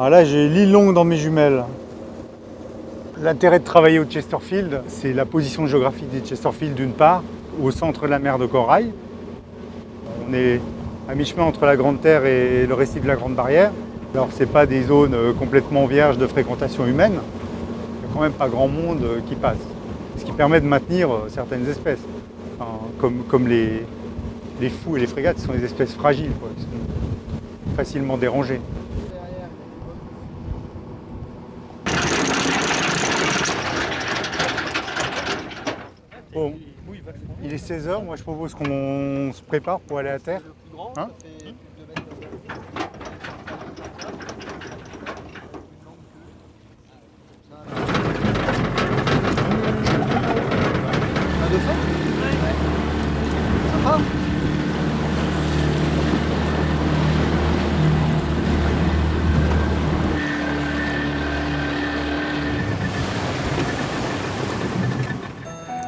Alors là, j'ai l'île longue dans mes jumelles. L'intérêt de travailler au Chesterfield, c'est la position géographique des Chesterfield d'une part, au centre de la mer de Corail. On est à mi-chemin entre la Grande Terre et le récif de la Grande Barrière. Alors ce pas des zones euh, complètement vierges de fréquentation humaine, il n'y a quand même pas grand monde euh, qui passe. Ce qui permet de maintenir euh, certaines espèces, comme, les, fous et les frégates, ce sont des espèces fragiles, qui sont facilement dérangées. Bon, il est 16h, moi je propose qu'on se prépare pour aller à terre. Hein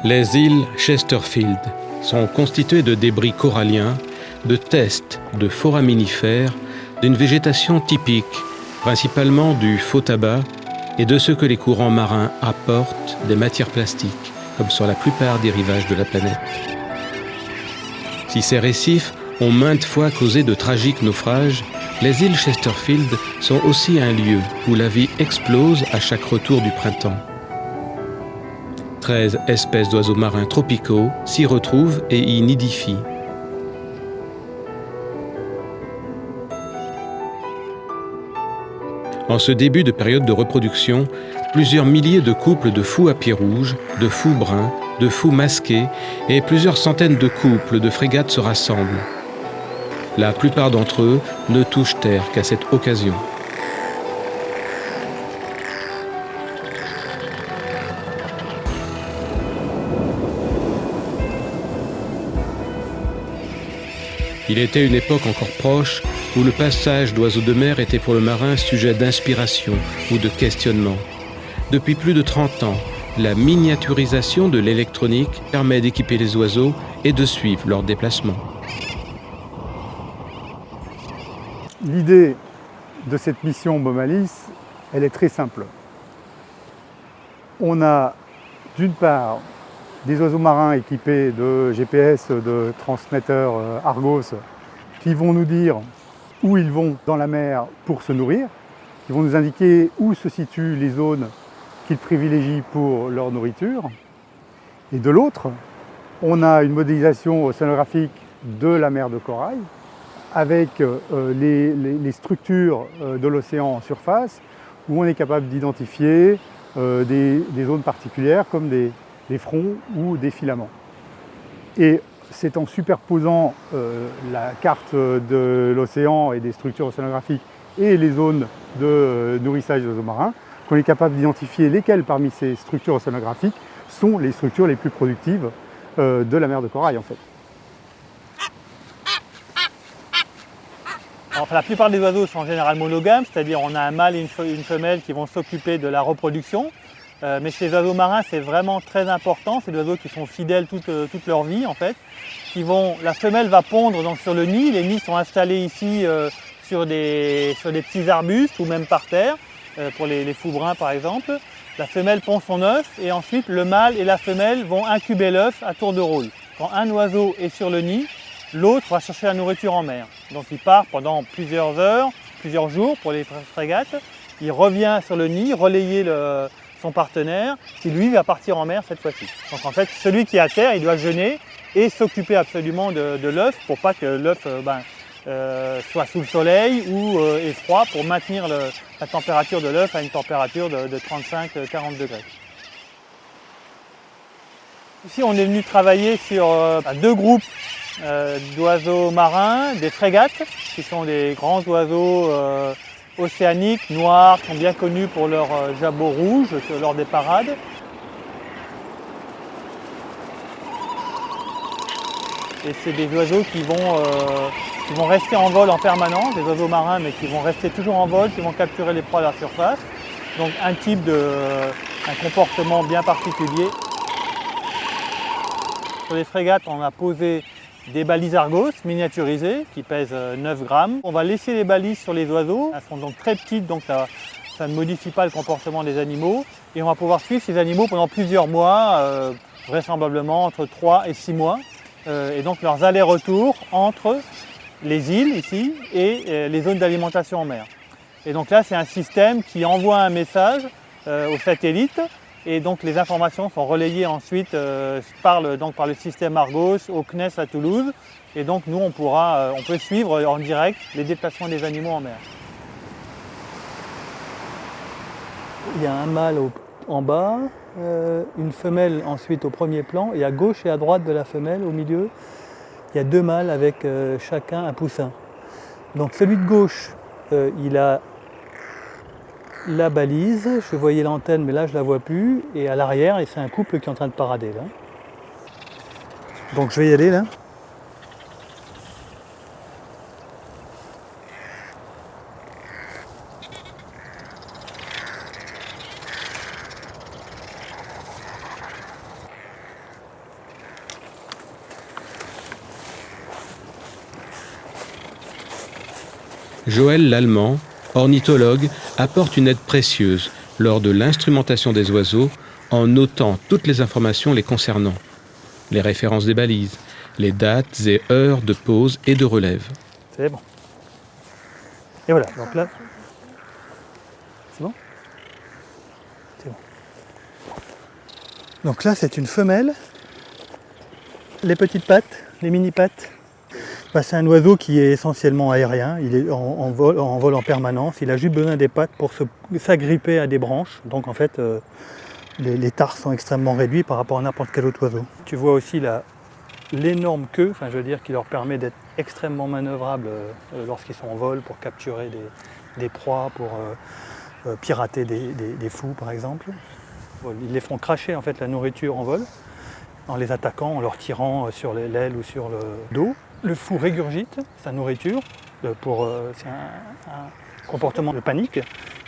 Les îles Chesterfield sont constituées de débris coralliens, de tests de foraminifères, d'une végétation typique, principalement du faux tabac et de ce que les courants marins apportent des matières plastiques, comme sur la plupart des rivages de la planète. Si ces récifs ont maintes fois causé de tragiques naufrages, les îles Chesterfield sont aussi un lieu où la vie explose à chaque retour du printemps. 13 espèces d'oiseaux marins tropicaux s'y retrouvent et y nidifient. En ce début de période de reproduction, plusieurs milliers de couples de fous à pieds rouges, de fous bruns, de fous masqués et plusieurs centaines de couples de frégates se rassemblent. La plupart d'entre eux ne touchent terre qu'à cette occasion. Il était une époque encore proche où le passage d'oiseaux de mer était pour le marin sujet d'inspiration ou de questionnement. Depuis plus de 30 ans, la miniaturisation de l'électronique permet d'équiper les oiseaux et de suivre leurs déplacements. L'idée de cette mission Bomalis, elle est très simple. On a d'une part des oiseaux marins équipés de GPS, de transmetteurs euh, Argos, qui vont nous dire où ils vont dans la mer pour se nourrir. Ils vont nous indiquer où se situent les zones qu'ils privilégient pour leur nourriture. Et de l'autre, on a une modélisation océanographique de la mer de corail avec euh, les, structures euh, de l'océan en surface où on est capable d'identifier des, zones particulières comme des, des fronts ou des filaments. Et c'est en superposant euh, la carte de l'océan et des structures océanographiques et les zones de euh, nourrissage des oiseaux marins qu'on est capable d'identifier lesquelles parmi ces structures océanographiques sont les structures les plus productives euh, de la mer de corail en fait. la plupart des oiseaux sont en général monogames, c'est-à-dire on a un mâle et une femelle qui vont s'occuper de la reproduction. Euh, mais chez les oiseaux marins, c'est vraiment très important. C'est des oiseaux qui sont fidèles toute, euh, leur vie en fait. la femelle va pondre donc, sur le nid. Les nids sont installés ici euh, sur, des, petits arbustes ou même par terre, pour les, les, fous par exemple. La femelle pond son œuf et ensuite le mâle et la femelle vont incuber l'œuf à tour de rôle. Quand un oiseau est sur le nid, l'autre va chercher la nourriture en mer. Donc il part pendant plusieurs heures, plusieurs jours pour les frégates. Il revient sur le nid, relayer le, son partenaire, qui lui va partir en mer cette fois-ci. Donc en fait, celui qui est à terre, il doit jeûner et s'occuper absolument de, l'œuf pour pas que l'œuf euh, ben, euh, soit sous le soleil ou euh, est froid pour maintenir la température de l'œuf à une température de, 35-40 degrés. Ici, on est venu travailler sur ben, deux groupes d'oiseaux marins, des frégates, qui sont des grands oiseaux océaniques, noirs, sont bien connus pour leur euh, jabot rouge lors des parades. Et c'est des oiseaux qui vont, euh, qui vont rester en vol en permanence, des oiseaux marins, mais qui vont rester toujours en vol, qui vont capturer les proies à la surface. Donc un type de, un comportement bien particulier. Sur les frégates, on a posé des balises Argos miniaturisées qui pèsent 9 grammes. On va laisser les balises sur les oiseaux. Elles sont donc très petites, donc ça, ne modifie pas le comportement des animaux. Et on va pouvoir suivre ces animaux pendant plusieurs mois, euh, vraisemblablement entre 3 et 6 mois. Euh, et donc leurs allers-retours entre les îles ici et euh, les zones d'alimentation en mer. Et donc là, c'est un système qui envoie un message au satellite et donc les informations sont relayées ensuite par, le, donc par le système Argos au CNES à Toulouse. Et donc nous, on, pourra, on peut suivre en direct les déplacements des animaux en mer. Il y a un mâle en bas, euh, une femelle ensuite au premier plan, et à gauche et à droite de la femelle, au milieu, il y a deux mâles avec euh, chacun un poussin. Donc celui de gauche, euh, il a la balise, je voyais l'antenne mais là je la vois plus, et à l'arrière, c'est un couple qui est en train de parader là. Donc je vais y aller là. Joël Lallemand, ornithologue, apporte une aide précieuse lors de l'instrumentation des oiseaux en notant toutes les informations les concernant, les références des balises, les dates et heures de pause et de relève. C'est bon. Et voilà, donc là, c'est bon? C'est bon. Donc là, c'est une femelle. Les petites pattes, les mini pattes, bah, c'est un oiseau qui est essentiellement aérien, il est en, vol, en, permanence, il a juste besoin des pattes pour s'agripper à des branches, donc en fait euh, les, les, tarses sont extrêmement réduits par rapport à n'importe quel autre oiseau. Tu vois aussi l'énorme queue, je veux dire qui leur permet d'être extrêmement manœuvrables euh, lorsqu'ils sont en vol pour capturer des, proies, pour euh, pirater des, des, fous par exemple. Ils les font cracher en fait la nourriture en vol en les attaquant, en leur tirant sur l'aile ou sur le dos le fou régurgite sa nourriture, euh, pour, euh, un, comportement de panique,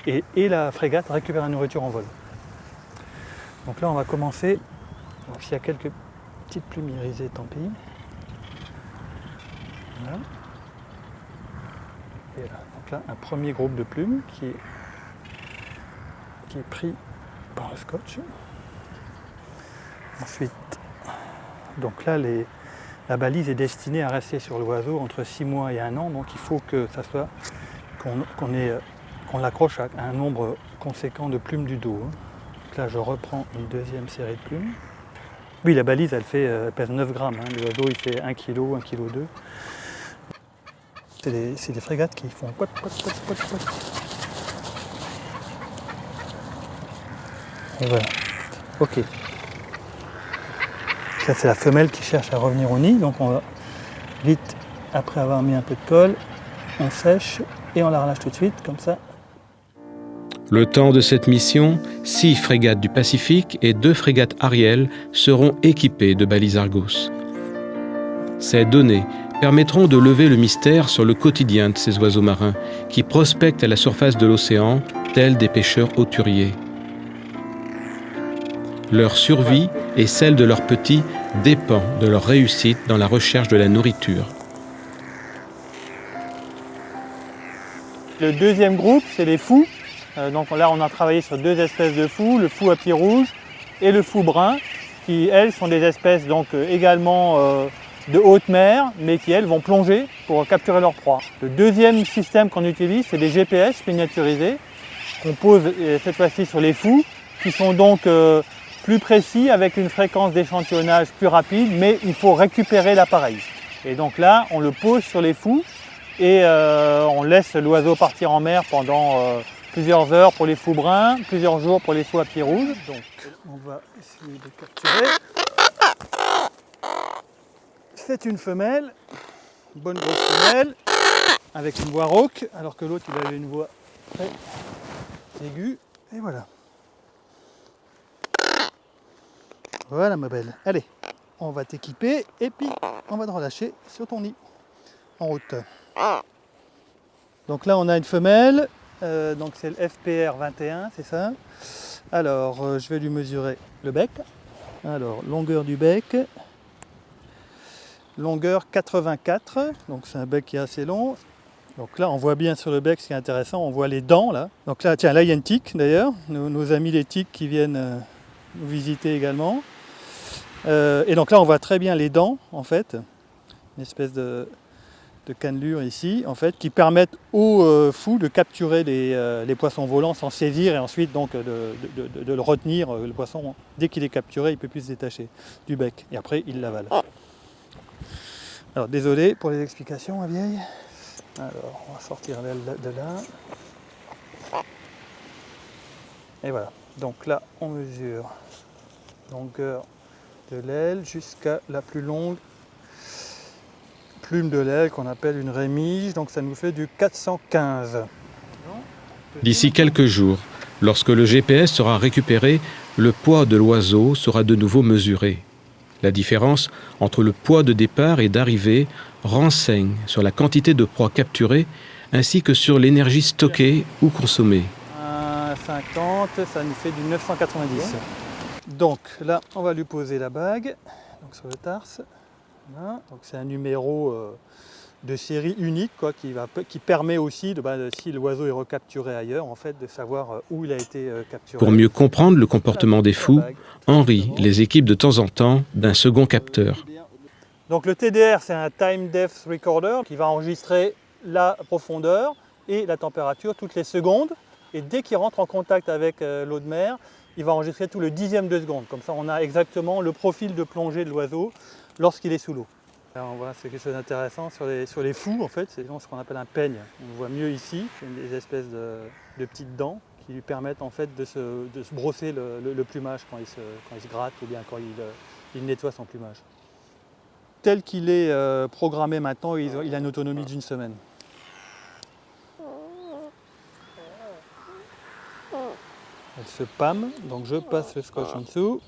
et, la frégate récupère la nourriture en vol. Donc là on va commencer, s'il y a quelques petites plumes irisées, tant pis. Voilà. Et là, donc là un premier groupe de plumes qui est, qui est pris par le scotch. Ensuite, donc là les, la balise est destinée à rester sur l'oiseau entre 6 mois et 1 an, donc il faut que ça soit qu'on l'accroche à un nombre conséquent de plumes du dos. Donc là je reprends une deuxième série de plumes. Oui la balise elle, fait, euh, pèse 9 grammes, hein. l'oiseau il fait 1 kg, 1 kg 2. C'est des, frégates qui font pot, voilà. Ok c'est la femelle qui cherche à revenir au nid. Donc on va vite, après avoir mis un peu de colle, on sèche et on la relâche tout de suite, comme ça. Le temps de cette mission, six frégates du Pacifique et deux frégates Ariel seront équipées de balises Argos. Ces données permettront de lever le mystère sur le quotidien de ces oiseaux marins qui prospectent à la surface de l'océan, tels des pêcheurs hauturiers. Leur survie et celle de leurs petits dépend de leur réussite dans la recherche de la nourriture. Le deuxième groupe, c'est les fous. Euh, donc là, on a travaillé sur deux espèces de fous, le fou à pied rouge et le fou brun, qui elles sont des espèces donc euh, également euh, de haute mer, mais qui elles vont plonger pour capturer leur proie. Le deuxième système qu'on utilise, c'est des GPS miniaturisés qu'on pose cette fois-ci sur les fous, qui sont donc plus précis avec une fréquence d'échantillonnage plus rapide, mais il faut récupérer l'appareil. Et donc là, on le pose sur les fous et euh, on laisse l'oiseau partir en mer pendant euh, plusieurs heures pour les fous bruns, plusieurs jours pour les fous à pied rouge. Donc on va essayer de capturer. C'est une femelle, une bonne grosse femelle, avec une voix rauque, alors que l'autre il avait une voix très aiguë. Et voilà. Voilà ma belle. Allez, on va t'équiper et puis on va te relâcher sur ton nid en route. Donc là on a une femelle, euh, donc c'est le FPR 21, c'est ça. Alors euh, je vais lui mesurer le bec. Alors longueur du bec. longueur 84, donc c'est un bec qui est assez long. Donc là, on voit bien sur le bec, ce qui est intéressant, on voit les dents là. Donc là, tiens, là il y a une tique d'ailleurs, nos, nos amis les tiques qui viennent euh, nous visiter également. Euh, et donc là, on voit très bien les dents en fait, une espèce de, cannelure ici, en fait, qui permettent aux euh, fous de capturer les, euh, poissons volants sans saisir et ensuite donc de, le retenir. euh, Le poisson, dès qu'il est capturé, il ne peut plus se détacher du bec. Et après, il l'avale. Alors désolé pour les explications, ma vieille. Alors, on va sortir de là. Et voilà. Donc là, on mesure longueur de l'aile jusqu'à la plus longue plume de l'aile qu'on appelle une rémige. Donc ça nous fait du 415. D'ici quelques jours, lorsque le GPS sera récupéré, le poids de l'oiseau sera de nouveau mesuré. La différence entre le poids de départ et d'arrivée renseigne sur la quantité de proie capturée ainsi que sur l'énergie stockée ou consommée. 50, ça nous fait du 990. Donc là, on va lui poser la bague donc sur le tarse. Voilà. Donc c'est un numéro euh, de série unique quoi, qui, va, qui permet aussi, de, bah, si l'oiseau est recapturé ailleurs, en fait, de savoir euh, où il a été euh, capturé. Pour mieux comprendre le comportement des fous. Henri les équipe de temps en temps d'un second capteur. Donc le TDR, c'est un Time Depth Recorder qui va enregistrer la profondeur et la température toutes les secondes. Et dès qu'il rentre en contact avec euh, l'eau de mer, il va enregistrer tout le dixième de seconde. Comme ça, on a exactement le profil de plongée de l'oiseau lorsqu'il est sous l'eau. On voit, c'est quelque chose d'intéressant sur les, sur les fous, en fait, c'est ce qu'on appelle un peigne. On le voit mieux ici, des espèces de, de petites dents qui lui permettent en fait de se, brosser le, plumage quand il, se, gratte ou bien quand il, euh, nettoie son plumage. Tel qu'il est euh, programmé maintenant, il a une autonomie d'une semaine. Elle se pâme, donc je passe le scotch en dessous.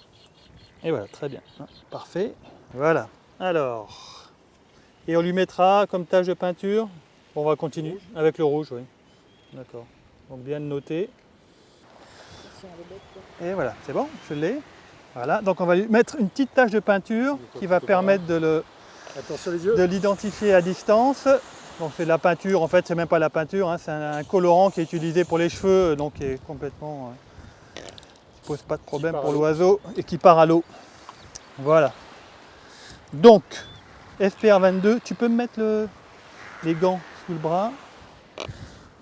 Et voilà, très bien. Hein, Parfait. Voilà. Alors, et on lui mettra comme tâche de peinture. On va continuer avec le rouge, oui. D'accord. Donc bien noter. Et voilà, c'est bon, je l'ai. Voilà, donc on va lui mettre une petite tache de peinture qui va permettre de le, de l'identifier à distance. Donc c'est de la peinture, en fait c'est même pas la peinture, hein, c'est un, un colorant qui est utilisé pour les cheveux, donc qui est complètement... pose pas de problème pour l'oiseau et qui part à l'eau. Voilà. Donc, FPR22, tu peux me mettre le- les gants sous le bras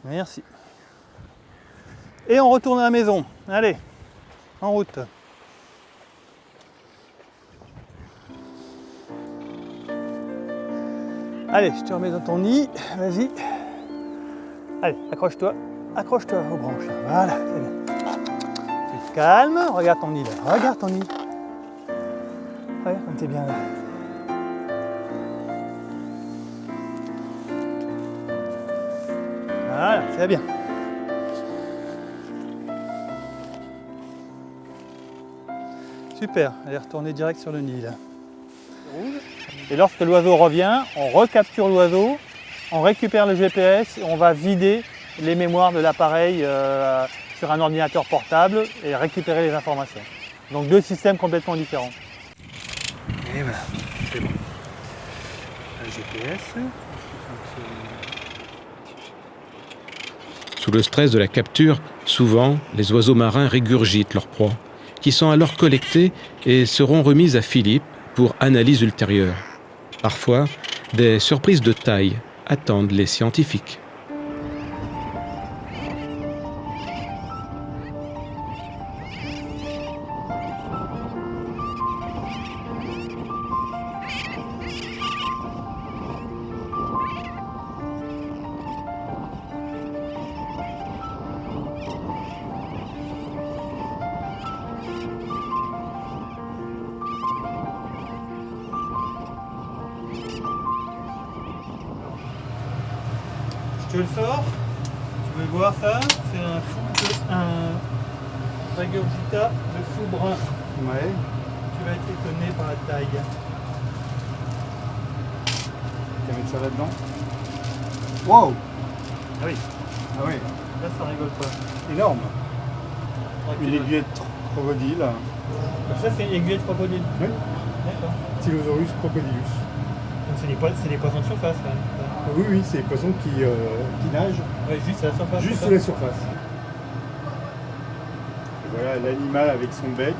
Merci. Et on retourne à la maison. Allez, en route. Allez, je te remets dans ton nid. Vas-y. Allez, accroche-toi. Accroche-toi aux branches. Voilà, calmes. Regarde ton nid. Regarde ton nid. Regarde comme t'es bien là. Voilà, c'est bien. Super, allez retourner direct sur le nid là. Et lorsque l'oiseau revient, on recapture l'oiseau, on récupère le GPS et on va vider les mémoires de l'appareil euh, sur un ordinateur portable et récupérer les informations. Donc deux systèmes complètement différents. Et voilà, c'est bon. Le GPS. Sous le stress de la capture, souvent, les oiseaux marins régurgitent leurs proies, qui sont alors collectées et seront remises à Philippe pour analyse ultérieure. Parfois, des surprises de taille attendent les scientifiques. Ouais. Tu vas être étonné par la taille. Tu vas mettre ça là-dedans. Wow Ah oui, Ah oui, là ça rigole pas. énorme. Recule. Une aiguillette crocodile. Ça c'est une aiguille de crocodile. Oui. D'accord. Tylosaurus crocodilus. c'est des, poissons de surface quand même. Oui, oui, c'est des poissons qui, euh, qui nagent Ouais, juste à la surface. juste sous la surface. Et voilà l'animal avec son bec.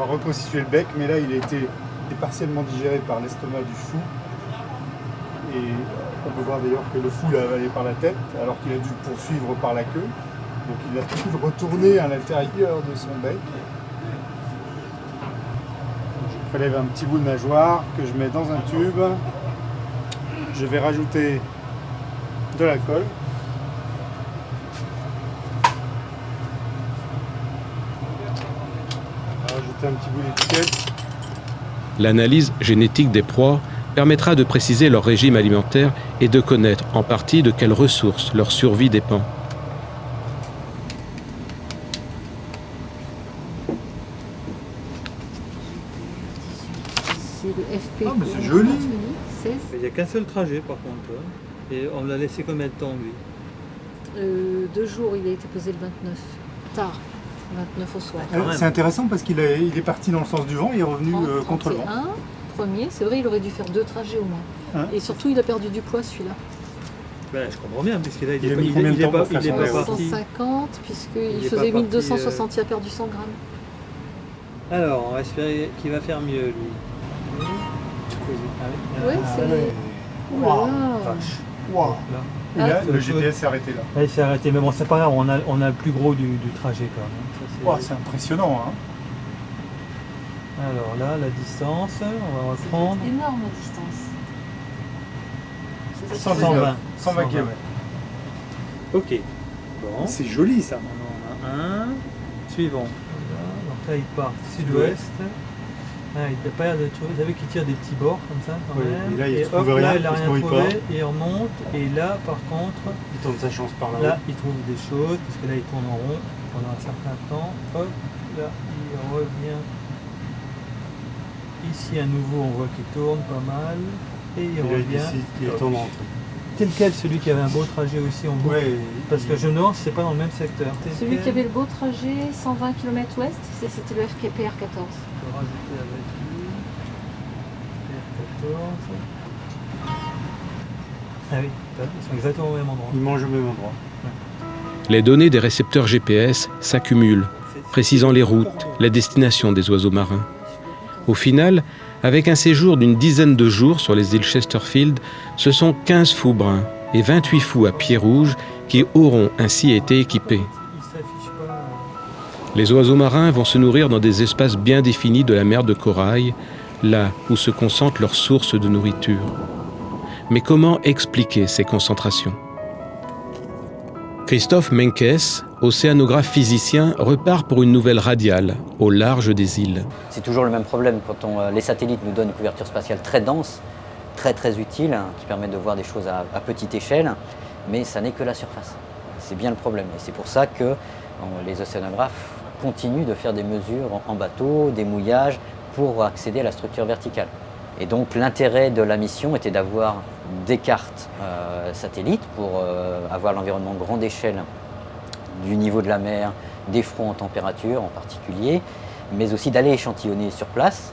Va reconstituer le bec, mais là il a été partiellement digéré par l'estomac du fou. Et on peut voir d'ailleurs que le fou l'a avalé par la tête, alors qu'il a dû poursuivre par la queue. Donc il a dû retourner à l'intérieur de son bec. Je prélève un petit bout de nageoire que je mets dans un tube. Je vais rajouter de l'alcool. Rajouter un petit bout d'étiquette. L'analyse génétique des proies permettra de préciser leur régime alimentaire et de connaître en partie de quelles ressources leur survie dépend. C'est le FP. Ah, mais c'est joli. 16. Il n'y a qu'un seul trajet par contre. hein. Et on l'a laissé combien de temps lui? Euh, deux jours, il a été posé le 29. Tard. 29 au soir. Même. C'est intéressant parce qu'il est, il est parti dans le sens du vent et est revenu euh, 30, contre le vent. 31, premier. C'est vrai, il aurait dû faire deux trajets au moins. Hein Et surtout, il a perdu du poids celui-là. ben, Je comprends bien, puisque là il Il a est pas, mis il combien de il est temps pas, pour faire il pas vélo parti. 150, puisqu'il Il faisait pas parti, 1260, il a perdu 100 grammes. Alors, on va espérer qu'il va faire mieux lui. Ah oui. Ah, c'est. Waouh, là. vache. Waouh. Là. Et là, Ah, le GPS s'est arrêté là. Là, il s'est arrêté, mais bon, c'est pas grave, on a, on a le plus gros du, du trajet quand même. C'est- impressionnant. Hein. Alors là, la distance, on va reprendre. C'est énorme la distance. C'est ça qui 120 fait- 120. 120 km. Ok. Bon. C'est joli ça. On en a un. Suivant. Voilà. Donc là, il part sud-ouest. Ah, il n'a pas l'air de trouver. Vous savez qu'il tire des petits bords comme ça quand Oui, même. et là, il hop, là, rien, il se rien trouvé. pas. Et il remonte. Et là, par contre, Il tente sa chance par là, il trouve des choses. Parce que là, il tourne en rond pendant un certain temps. Hop, là, il revient. Ici, à nouveau, on voit qu'il tourne pas mal. Et il Et là, il revient. décide qu'il tourne en Tel quel celui qui avait un beau trajet aussi en boucle. Ouais, Parce que Genor, c'est pas dans le même secteur. Tel Celui quel, qui avait le beau trajet, 120 km ouest, c'était le FKPR 14. Je peux rajouter avec lui. R14. Ah oui, ils sont exactement au même endroit. il mange au même endroit. Les données des récepteurs GPS s'accumulent, précisant les routes, la destination des oiseaux marins. Au final, avec un séjour d'une dizaine de jours sur les îles Chesterfield, ce sont 15 fous bruns et 28 fous à pieds rouges qui auront ainsi été équipés. Les oiseaux marins vont se nourrir dans des espaces bien définis de la mer de corail, là où se concentrent leurs sources de nourriture. Mais comment expliquer ces concentrations? Christophe Menkes, océanographe physicien, repart pour une nouvelle radiale au large des îles. C'est toujours le même problème quand euh, les satellites nous donnent une couverture spatiale très dense, très très utile, hein, qui permet de voir des choses à, petite échelle, mais ça n'est que la surface. C'est bien le problème. Et c'est pour ça que les océanographes continuent de faire des mesures en, en bateau, des mouillages, pour accéder à la structure verticale. Et donc l'intérêt de la mission était d'avoir des cartes euh, satellites pour euh, avoir l'environnement grande échelle du niveau de la mer, des fronts en température en particulier, mais aussi d'aller échantillonner sur place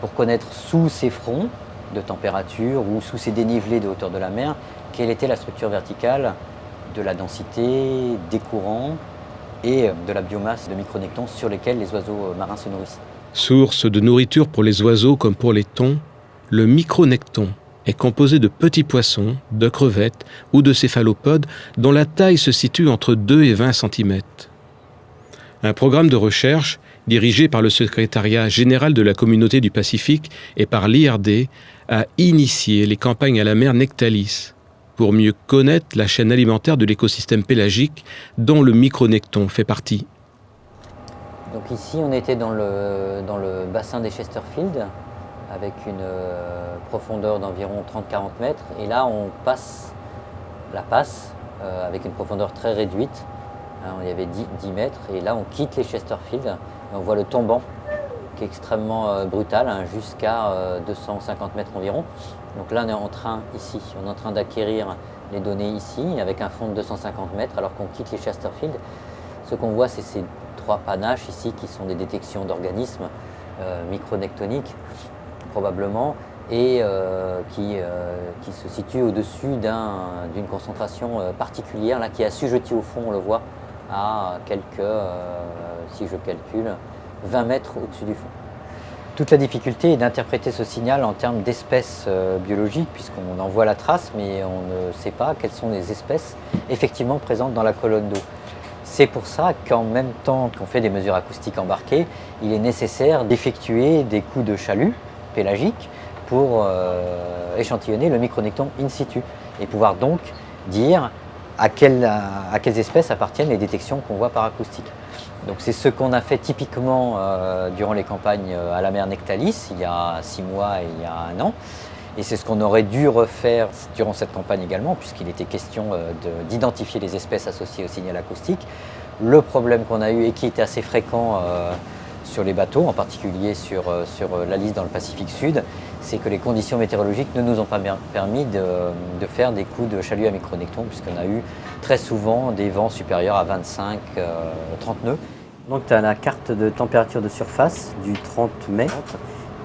pour connaître sous ces fronts de température ou sous ces dénivelés de hauteur de la mer, quelle était la structure verticale de la densité, des courants et de la biomasse de micronectons sur lesquels les oiseaux marins se nourrissent. Source de nourriture pour les oiseaux comme pour les thons, le micronecton est composé de petits poissons, de crevettes ou de céphalopodes dont la taille se situe entre 2 et 20 cm. Un programme de recherche, dirigé par le secrétariat général de la communauté du Pacifique et par l'IRD, a initié les campagnes à la mer Nectalis pour mieux connaître la chaîne alimentaire de l'écosystème pélagique dont le micronecton fait partie. Donc ici, on était dans le, dans le bassin des Chesterfield, avec une euh, profondeur d'environ 30-40 mètres. Et là, on passe la passe euh, avec une profondeur très réduite. Hein, il y avait 10, 10 mètres. Et là, on quitte les Chesterfield. Et on voit le tombant, qui est extrêmement euh, brutal, hein, jusqu'à euh, 250 mètres environ. Donc là, on est en train, ici, on est en train d'acquérir les données ici, avec un fond de 250 mètres, alors qu'on quitte les Chesterfield. Ce qu'on voit, c'est ces trois panaches ici qui sont des détections d'organismes euh, micronectoniques, probablement. et euh, qui, qui, se situe au-dessus d'une concentration particulière là, qui est assujettie au fond, on le voit, à quelques, si je calcule, 20 mètres au-dessus du fond. Toute la difficulté est d'interpréter ce signal en termes d'espèces euh, biologiques, puisqu'on en voit la trace, mais on ne sait pas quelles sont les espèces effectivement présentes dans la colonne d'eau. C'est pour ça qu'en même temps qu'on fait des mesures acoustiques embarquées, il est nécessaire d'effectuer des coups de chalut pélagique pour euh, échantillonner le micronecton in situ et pouvoir donc dire à quelles espèces appartiennent les détections qu'on voit par acoustique. Donc c'est ce qu'on a fait typiquement euh, durant les campagnes euh, à la mer Nectalis, il y a six mois et il y a un an. Et c'est ce qu'on aurait dû refaire durant cette campagne également, puisqu'il était question euh, d'identifier les espèces associées au signal acoustique. Le problème qu'on a eu et qui était assez fréquent sur les bateaux, en particulier sur, sur la liste dans le Pacifique Sud, c'est que les conditions météorologiques ne nous ont pas permis de, de faire des coups de chalut à micronecton, puisqu'on a eu très souvent des vents supérieurs à 25-30 nœuds. Donc tu as la carte de température de surface du 30 mai.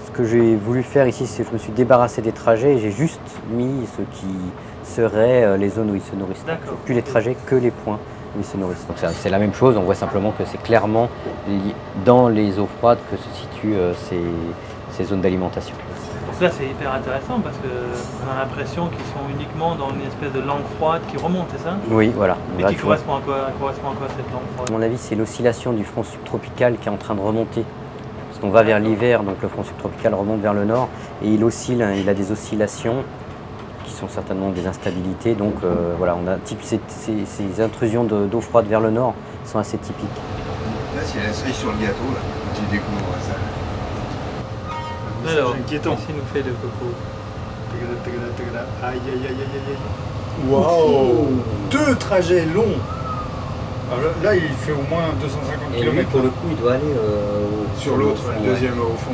Ce que j'ai voulu faire ici, c'est que je me suis débarrassé des trajets et j'ai juste mis ce qui serait euh, les zones où ils se nourrissent. Plus les trajets que les points où ils se nourrissent. Donc c'est la même chose, on voit simplement que c'est clairement dans les eaux froides que se situent euh, ces zones d'alimentation. Là, c'est hyper intéressant parce qu'on a l'impression qu'ils sont uniquement dans une espèce de langue froide qui remonte, c'est ça? Oui, voilà. Et qui correspond à, quoi, correspond à quoi cette langue froide? À mon avis, c'est l'oscillation du front subtropical qui est en train de remonter. Parce qu'on va vers l'hiver, donc le front subtropical remonte vers le nord et il oscille, hein, il a des oscillations qui sont certainement des instabilités. Donc euh, voilà, on a ces, ces, intrusions d'eau froide vers le nord sont assez typiques. Là, c'est la cerise sur le gâteau, là, tu découvres ça. Alors, inquiétant. Qu'est-ce nous fait le coco Aïe aïe aïe aïe aïe. Waouh Deux trajets longs. Alors là, il fait au moins 250 Et km. pour le coup, il doit aller euh, sur l'autre, le deuxième au fond.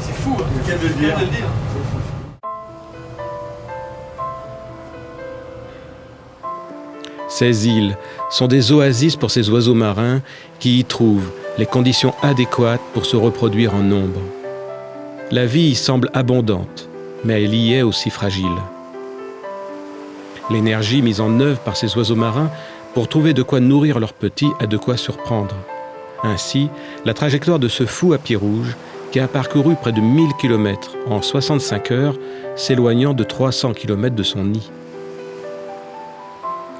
C'est fou, hein. Quel de le dire. Ces îles sont des oasis pour ces oiseaux marins qui y trouvent les conditions adéquates pour se reproduire en nombre. La vie y semble abondante, mais elle y est aussi fragile. L'énergie mise en œuvre par ces oiseaux marins pour trouver de quoi nourrir leurs petits a de quoi surprendre. Ainsi, la trajectoire de ce fou à pied rouge, qui a parcouru près de 1000 km en 65 heures, s'éloignant de 300 km de son nid.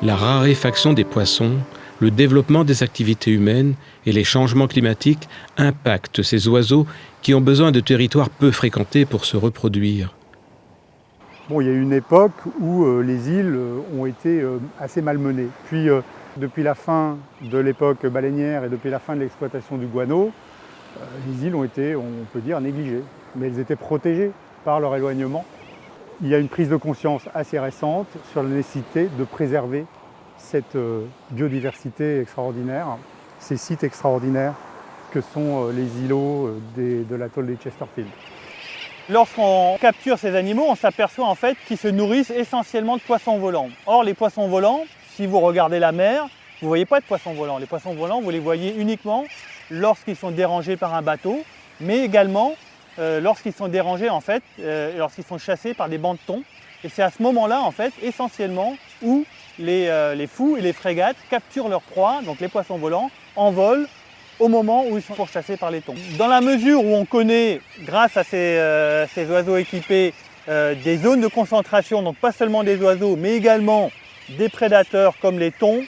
La raréfaction des poissons, le développement des activités humaines et les changements climatiques impactent ces oiseaux qui ont besoin de territoires peu fréquentés pour se reproduire. Bon, il y a eu une époque où euh, les îles euh, ont été euh, assez malmenées. Puis, depuis la fin de l'époque baleinière et depuis la fin de l'exploitation du guano, les îles ont été, on peut dire, négligées. Mais elles étaient protégées par leur éloignement. Il y a une prise de conscience assez récente sur la nécessité de préserver cette euh, biodiversité extraordinaire, ces sites extraordinaires que sont euh, les îlots euh, de l'atoll des Chesterfield. Lorsqu'on capture ces animaux, on s'aperçoit en fait qu'ils se nourrissent essentiellement de poissons volants. Or, les poissons volants, si vous regardez la mer, vous ne voyez pas de poissons volants. Les poissons volants, vous les voyez uniquement lorsqu'ils sont dérangés par un bateau, mais également lorsqu'ils sont dérangés en fait, lorsqu'ils sont chassés par des bancs de thon. Et c'est à ce moment-là, en fait, essentiellement, où euh, les, fous et les frégates capturent leurs proies, donc les poissons volants, en vol au moment où ils sont pourchassés par les thons. Dans la mesure où on connaît, grâce à ces, euh, oiseaux équipés, euh, des zones de concentration, donc pas seulement des oiseaux, mais également des prédateurs comme les thons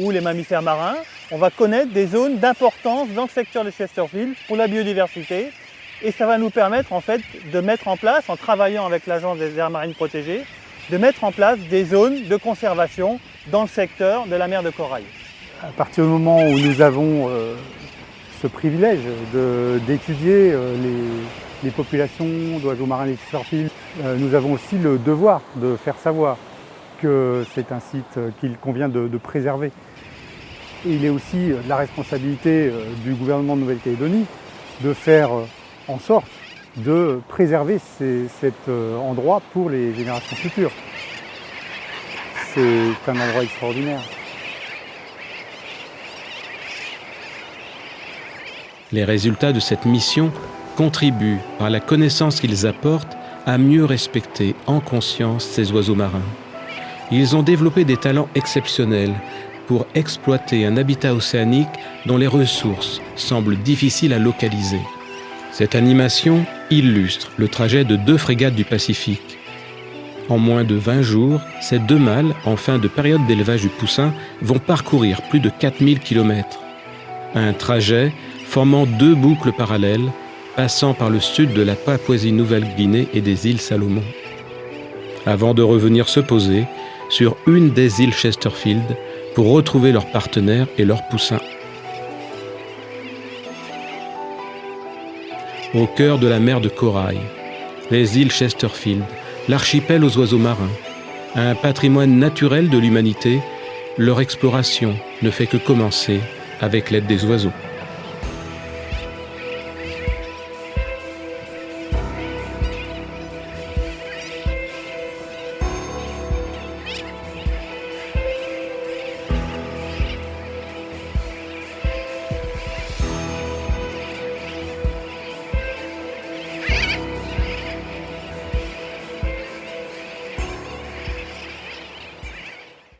ou les mammifères marins, on va connaître des zones d'importance dans le secteur de Chesterfield pour la biodiversité. Et ça va nous permettre en fait de mettre en place, en travaillant avec l'Agence des aires marines protégées, de mettre en place des zones de conservation dans le secteur de la mer de corail. À partir du moment où nous avons euh, ce privilège d'étudier euh, les, populations d'oiseaux marins et de euh, nous avons aussi le devoir de faire savoir que c'est un site qu'il convient de, préserver. Il est aussi la responsabilité du gouvernement de Nouvelle-Calédonie de faire en sorte de préserver cet euh, endroit pour les générations futures. C'est un endroit extraordinaire. Les résultats de cette mission contribuent, par la connaissance qu'ils apportent, à mieux respecter en conscience ces oiseaux marins. Ils ont développé des talents exceptionnels pour exploiter un habitat océanique dont les ressources semblent difficiles à localiser. Cette animation illustre le trajet de deux frégates du Pacifique. En moins de 20 jours, ces deux mâles, en fin de période d'élevage du poussin, vont parcourir plus de 4000 km. Un trajet formant deux boucles parallèles, passant par le sud de la Papouasie-Nouvelle-Guinée et des îles Salomon. Avant de revenir se poser sur une des îles Chesterfield pour retrouver leurs partenaires et leurs poussins. Au cœur de la mer de Corail, les îles Chesterfield, l'archipel aux oiseaux marins, un patrimoine naturel de l'humanité, leur exploration ne fait que commencer avec l'aide des oiseaux.